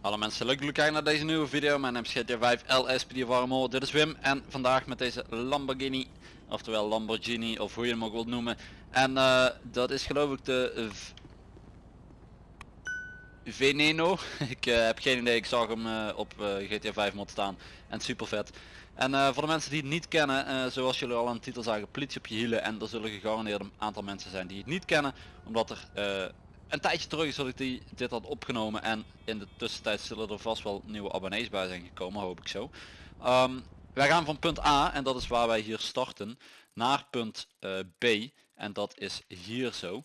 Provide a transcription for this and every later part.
Hallo mensen, leuk dat kijken naar deze nieuwe video. Mijn naam is GTA5 LSPD Warmo. Dit is Wim en vandaag met deze Lamborghini, oftewel Lamborghini of hoe je hem ook wilt noemen. En eh, dat is geloof ik de Veneno. ik eh, heb geen idee, ik zag hem eh, op eh, GTA 5 mod staan en super vet. En voor de mensen die het niet kennen, zoals jullie al aan de titel zagen, politie op je hielen. En er zullen gegarandeerd een aantal mensen zijn die het niet kennen, omdat er een tijdje terug is dat ik die, dit had opgenomen. En in de tussentijd zullen er vast wel nieuwe abonnees bij zijn gekomen, hoop ik zo. Ehm, wij gaan van punt A, en dat is waar wij hier starten, naar punt B. En dat is hier zo.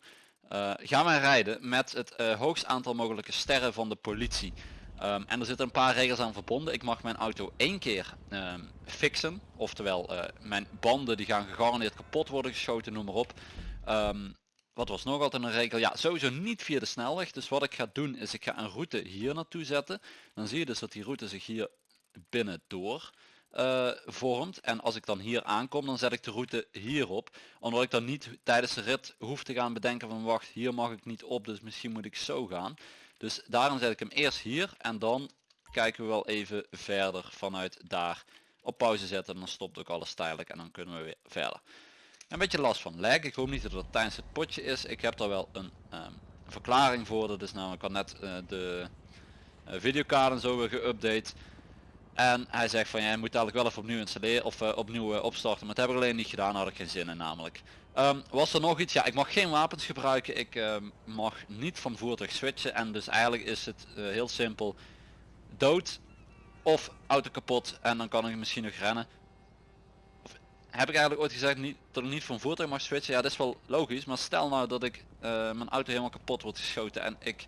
Eh, gaan wij rijden met het eh, hoogst aantal mogelijke sterren van de politie. Ehm, en er zitten een paar regels aan verbonden. Ik mag mijn auto één keer ehm, fixen. Oftewel eh, mijn banden die gaan gegarandeerd kapot worden geschoten, noem maar op. Ehm, wat was nog altijd een regel? Ja, sowieso niet via de snelweg. Dus wat ik ga doen is ik ga een route hier naartoe zetten. Dan zie je dus dat die route zich hier binnen door eh, vormt. En als ik dan hier aankom, dan zet ik de route hierop. Omdat ik dan niet tijdens de rit hoef te gaan bedenken van wacht, hier mag ik niet op, dus misschien moet ik zo gaan. Dus daarom zet ik hem eerst hier en dan kijken we wel even verder vanuit daar op pauze zetten. En dan stopt ook alles tijdelijk en dan kunnen we weer verder. Een beetje last van lag. Ik hoop niet dat het tijdens het potje is. Ik heb daar wel een ehm, verklaring voor. Dat is namelijk al net eh, de uh, videokaart en zo weer geüpdate. En hij zegt van ja, moet eigenlijk wel even opnieuw installeren of eh, opnieuw eh, opstarten. Maar dat heb ik alleen niet gedaan, had ik geen zin in namelijk. Ehm, was er nog iets? Ja, ik mag geen wapens gebruiken. Ik ehm, mag niet van voertuig switchen. En dus eigenlijk is het eh, heel simpel. Dood of auto kapot en dan kan ik misschien nog rennen. Of, heb ik eigenlijk ooit gezegd niet, dat ik niet van voertuig mag switchen? Ja, dat is wel logisch. Maar stel nou dat ik mijn auto helemaal kapot wordt geschoten en ik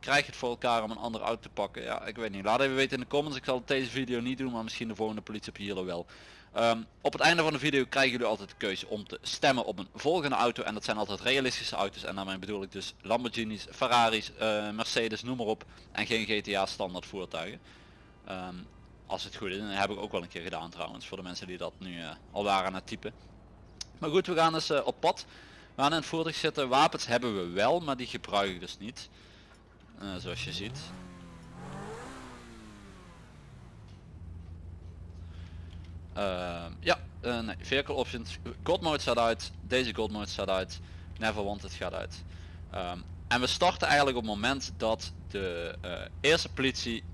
krijg het voor elkaar om een andere auto te pakken. Ja, ik weet niet. Laat even weten in de comments. Ik zal deze video niet doen, maar misschien de volgende politie op hier wel. Ehm, op het einde van de video krijgen jullie altijd de keuze om te stemmen op een volgende auto. En dat zijn altijd realistische auto's. En daarmee bedoel ik dus Lamborghinis, Ferraris, eh, Mercedes, noem maar op. En geen GTA standaard voertuigen. Ehm, als het goed is. En dat heb ik ook wel een keer gedaan trouwens. Voor de mensen die dat nu eh, al waren aan het typen. Maar goed, we gaan dus eh, op pad. We gaan in het voertuig zitten. Wapens hebben we wel, maar die gebruik ik dus niet. Eh, zoals je ziet. Ehm, ja, eh, nee, vehicle options. God mode staat uit. Deze God mode staat uit. Never wanted gaat uit. Ehm, en we starten eigenlijk op het moment dat de eh, eerste politie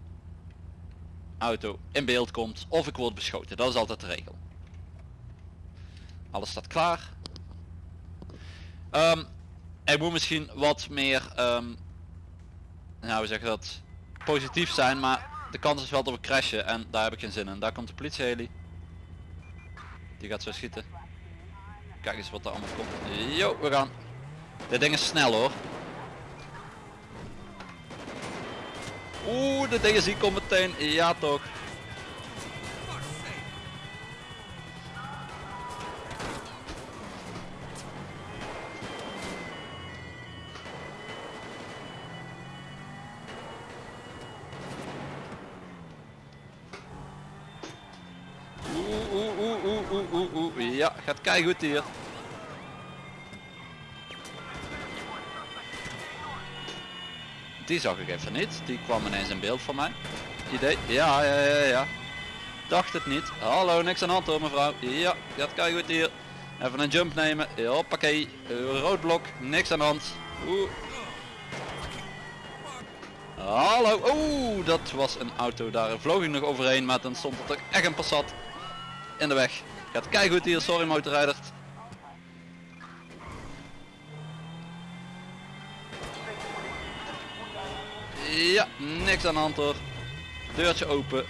auto in beeld komt of ik word beschoten. Dat is altijd de regel. Alles staat klaar. Ehm er moet misschien wat meer ehm, nou we zeggen dat positief zijn maar de kans is wel dat we crashen en daar heb ik geen zin in. Daar komt de politie heli. Die gaat zo schieten. Kijk eens wat er allemaal komt. Yo, we gaan. Dit ding is snel hoor. Oeh, de ik al meteen. Ja toch. Oeh, oeh. Ja, gaat kei goed hier. Die zag ik even niet. Die kwam ineens in beeld van mij. Idee. Ja, ja, ja, ja. Dacht het niet. Hallo, niks aan de hand hoor mevrouw. Ja, gaat kei goed hier. Even een jump nemen. Hoppakee. Rood blok. Niks aan de hand. Oeh. Hallo. Oeh, dat was een auto. Daar vloog ik nog overheen. Maar dan stond er echt een Passat in de weg. Gaat kei goed hier. Sorry motorrijder. Ja, niks aan de hand hoor. Deurtje open.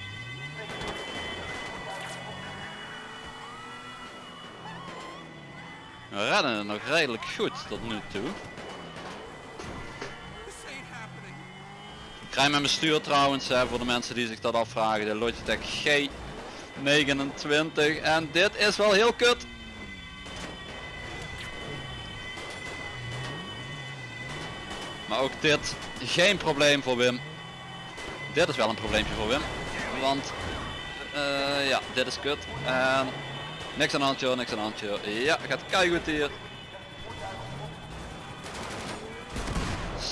We redden nog redelijk goed tot nu toe. Ik rij met mijn stuur trouwens, hè, voor de mensen die zich dat afvragen, de Logitech G29 en dit is wel heel kut. Maar ook dit, geen probleem voor Wim. Dit is wel een probleempje voor Wim. Want, eh, ja, dit is kut. En Niks aan de hand niks aan de hand joh. Ja, gaat goed hier.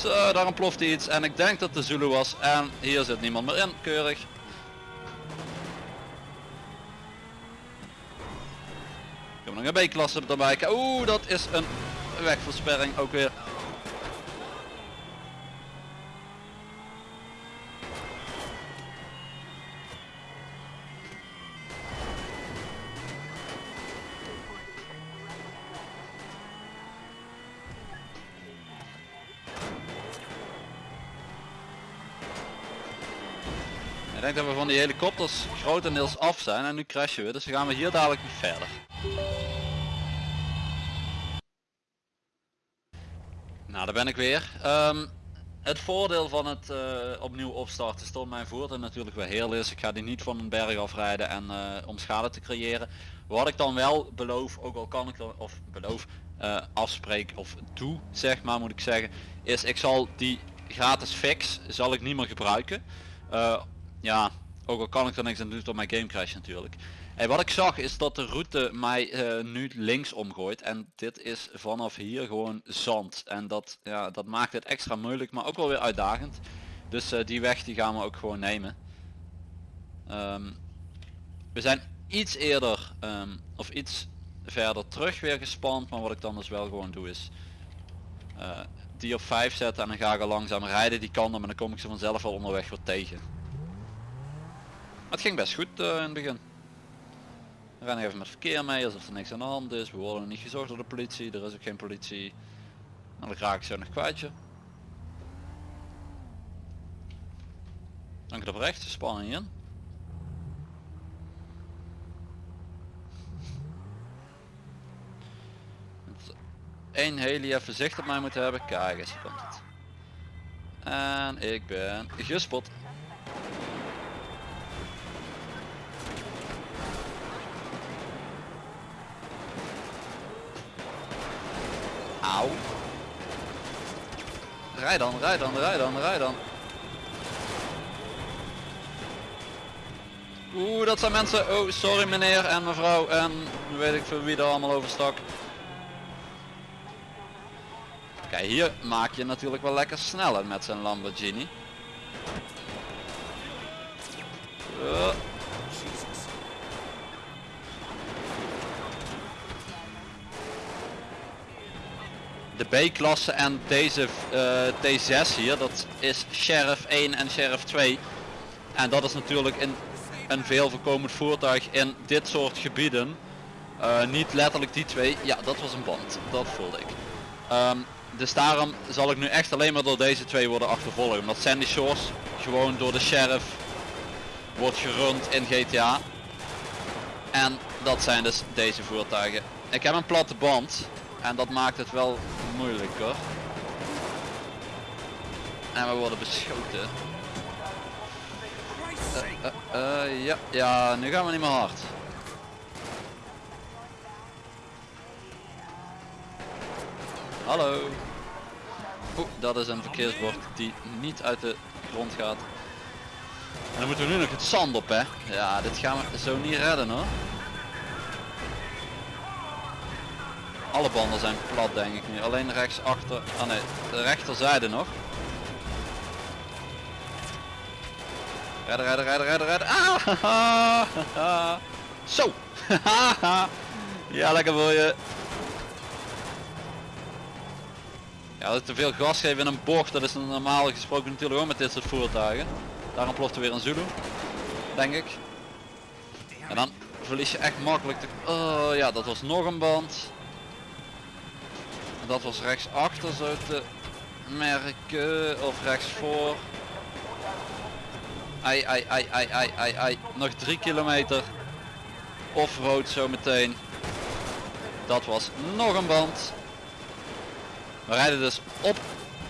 Zo, daar ontploft iets en ik denk dat de Zulu was en hier zit niemand meer in, keurig. Nog een B-klasse erbij. Oeh, dat is een wegversperring ook weer. Ik denk dat we van die helikopters grotendeels af zijn en nu crashen we, dus dan gaan we hier dadelijk niet verder. Nou, daar ben ik weer. Ehm, het voordeel van het eh, opnieuw opstarten stond mijn voertuig natuurlijk weer heel is. Ik ga die niet van een berg afrijden en eh, om schade te creëren. Wat ik dan wel beloof, ook al kan ik dan, of beloof, eh, afspreek of doe, zeg maar moet ik zeggen, is ik zal die gratis fix, zal ik niet meer gebruiken. Ja, ook al kan ik er niks aan doen door mijn game crash natuurlijk. En wat ik zag is dat de route mij eh, nu links omgooit en dit is vanaf hier gewoon zand. En dat, ja, dat maakt het extra moeilijk, maar ook wel weer uitdagend. Dus eh, die weg die gaan we ook gewoon nemen. Ehm, we zijn iets eerder ehm, of iets verder terug weer gespand, maar wat ik dan dus wel gewoon doe is eh, die op 5 zetten en dan ga ik er langzaam rijden die kan maar dan kom ik ze vanzelf al onderweg weer tegen. Maar het ging best goed in het begin. We rennen even met verkeer mee alsof er niks aan de hand is. We worden niet gezocht door de politie. Er is ook geen politie. Nou, dan raak ik zo nog kwijtje. Dank op rechts, spanning in. Eén heli even zicht op mij moet hebben. Kijk eens, hier komt het. En ik ben gespot. Auw. Rij dan, rij dan, rij dan, rij dan. Oeh, dat zijn mensen. Oh, sorry meneer en mevrouw en weet ik veel wie er allemaal over stak. Kijk, hier maak je natuurlijk wel lekker sneller met zijn Lamborghini. Uh. De B-klasse en deze eh, T6 hier, dat is Sheriff 1 en Sheriff 2. En dat is natuurlijk een veel voorkomend voertuig in dit soort gebieden. Eh, niet letterlijk die twee. Ja, dat was een band. Dat voelde ik. Ehm, dus daarom zal ik nu echt alleen maar door deze twee worden achtervolgd. Omdat Sandy Shores gewoon door de sheriff wordt gerund in GTA. En dat zijn dus deze voertuigen. Ik heb een platte band. En dat maakt het wel moeilijker. En we worden beschoten. Eh, eh, eh, ja, ja, nu gaan we niet meer hard. Hallo. Oeh, dat is een verkeersbord die niet uit de grond gaat. En dan moeten we nu nog het zand op hè. Ja, dit gaan we zo niet redden hoor. Alle banden zijn plat denk ik nu. Alleen rechts achter. Ah nee, de rechterzijde nog. Redden, redden, redden, redden, redden. Ah, Zo. ja, lekker voor je. Ja, dat te veel gas geven in een bocht, dat is normaal gesproken natuurlijk ook met dit soort voertuigen. Daarom ploft er weer een Zulu, denk ik. En dan verlies je echt makkelijk de... Oh ja, dat was nog een band. Dat was rechts achter zo te merken, of rechts voor. Ai, ai, ai, ai, ai, ai, ai. Nog drie kilometer. Offroad zo meteen. Dat was nog een band. We rijden dus op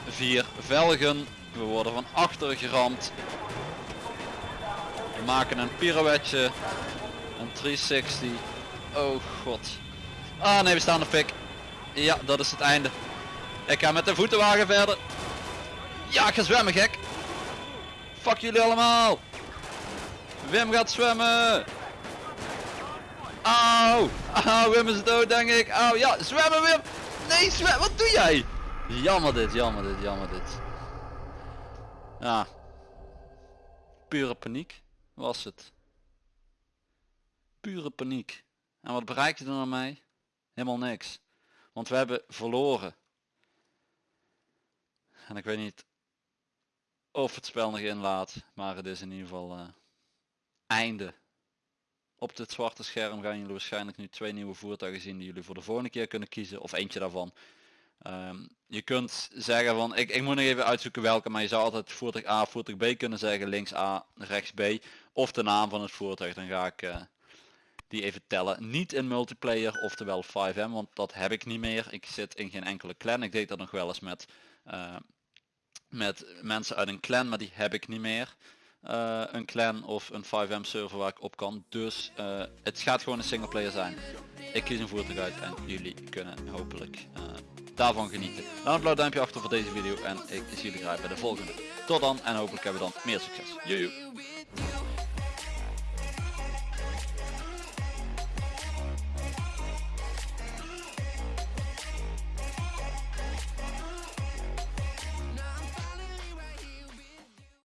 vier velgen. We worden van achter geramd. We maken een pirouetje. Een 360. Oh god. Ah nee, we staan op pik. Ja, dat is het einde. Ik ga met de voetenwagen verder. Ja, ik ga zwemmen gek. Fuck jullie allemaal. Wim gaat zwemmen. Auw! Auw, Wim is dood denk ik. Auw, ja, zwemmen Wim! Nee, zwem, wat doe jij? Jammer dit, jammer dit, jammer dit. Ja. Pure paniek was het. Pure paniek. En wat bereik je er nou mee? Helemaal niks. Want we hebben verloren. En ik weet niet of het spel nog inlaat, maar het is in ieder geval uh, einde. Op dit zwarte scherm gaan jullie waarschijnlijk nu twee nieuwe voertuigen zien die jullie voor de volgende keer kunnen kiezen. Of eentje daarvan. Um, je kunt zeggen van, ik, ik moet nog even uitzoeken welke, maar je zou altijd voertuig A, voertuig B kunnen zeggen, links A, rechts B. Of de naam van het voertuig, dan ga ik uh, die even tellen. Niet in multiplayer, oftewel 5M, want dat heb ik niet meer. Ik zit in geen enkele clan, ik deed dat nog wel eens met, uh, met mensen uit een clan, maar die heb ik niet meer. Uh, een clan of een 5M server waar ik op kan. Dus uh, het gaat gewoon een single player zijn. Ik kies een voertuig uit en jullie kunnen hopelijk daarvan genieten. Laat een blauw duimpje achter voor deze video en ik zie jullie graag bij de volgende. Tot dan en hopelijk hebben we dan meer succes. Joejoe.